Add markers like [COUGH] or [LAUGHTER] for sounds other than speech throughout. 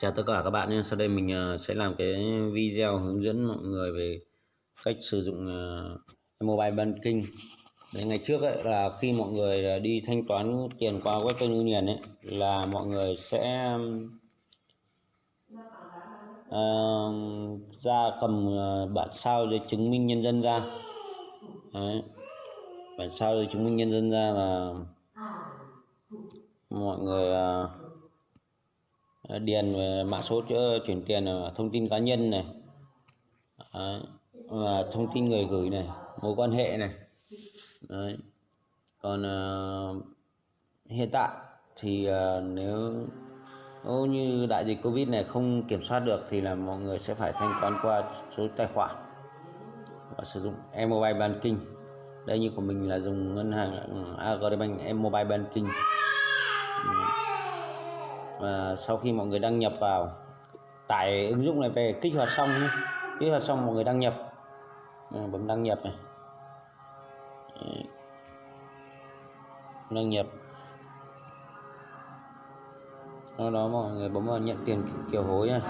Chào tất cả các bạn nhé. Sau đây mình ờ, sẽ làm cái video hướng dẫn mọi người về cách sử dụng ờ, mobile banking. Đấy, ngày trước ấy, là khi mọi người ờ, đi thanh toán tiền qua Western Union ấy là mọi người sẽ uh, ra cầm bản sao giấy chứng minh nhân dân ra. Đấy. Bản sao giấy chứng minh nhân dân ra là mọi người uh, điền ờ, mã số ờ, chuyển tiền ờ, thông tin cá nhân này. Và thông tin người gửi này mối quan hệ này. Đấy. còn uh, hiện tại thì uh, nếu nếu như đại dịch covid này không kiểm soát được thì là mọi người sẽ phải thanh toán qua số tài khoản và sử dụng mobile banking. Đây như của mình là dùng ngân hàng ừ, Agribank mobile banking và sau khi mọi người đăng nhập vào tải ứng dụng này về kích hoạt xong nhé kích hoạt xong mọi người đăng nhập. À, bấm đăng nhập này. Đăng nhập. Sau đó mọi người bấm vào nhận tiền kiểu hối này,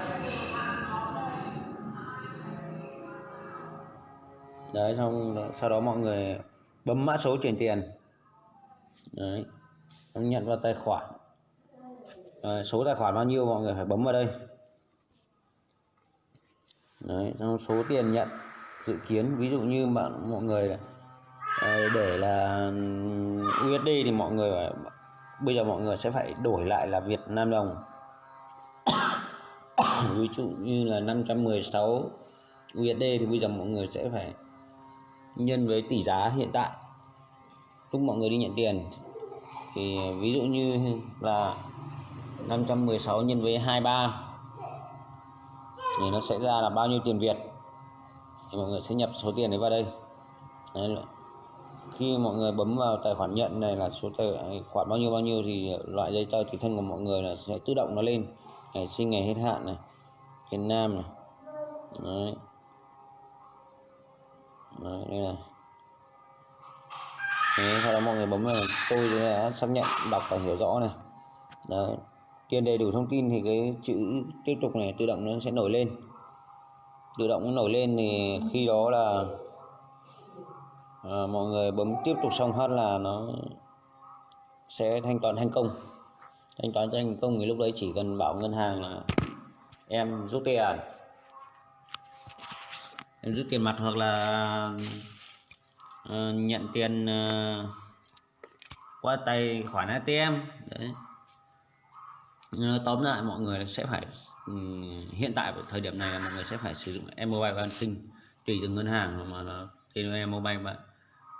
đấy xong sau đó mọi người bấm mã số chuyển tiền. Đấy. Nhận vào tài khoản. Ờ, số tài khoản bao nhiêu mọi người phải bấm vào đây. Đấy, xong số tiền nhận dự kiến ví dụ như bạn mọi người ờ, để là ừ, USD thì mọi người bây giờ mọi người sẽ phải đổi lại là Việt Nam đồng. [COUGHS] Ví dụ như là 516 USD thì bây giờ mọi người sẽ phải nhân với tỷ giá hiện tại. Lúc mọi người đi nhận tiền thì ví dụ như là 516 nhân với 23 thì nó sẽ ra là bao nhiêu tiền Việt? Thì mọi người sẽ nhập số tiền đấy vào đây. Đấy. khi mọi người bấm vào tài khoản nhận này là số tài khoản bao nhiêu bao nhiêu thì loại giấy tờ tùy thân của mọi người là sẽ tự động nó lên. Ngày sinh ngày hết hạn này. Việt Nam này. Đấy. Đấy, đây này. Thế sau đó mọi người bấm vào tôi đã xác nhận đọc và hiểu rõ này. Đấy điền đầy đủ thông tin thì cái chữ tiếp tục này tự động nó sẽ nổi lên. Tự động nó nổi lên thì khi đó là à, mọi người bấm tiếp tục xong hết là nó sẽ thanh toán thành công. Thanh toán thành công thì lúc đấy chỉ cần bảo ngân hàng là em rút tiền. Em rút tiền mặt hoặc là uh, nhận tiền uh, qua tài khoản ATM đấy tóm lại mọi người sẽ phải ừ, hiện tại thời điểm này là mọi người sẽ phải sử dụng mobile banking tùy từng ngân hàng mà nó em mobile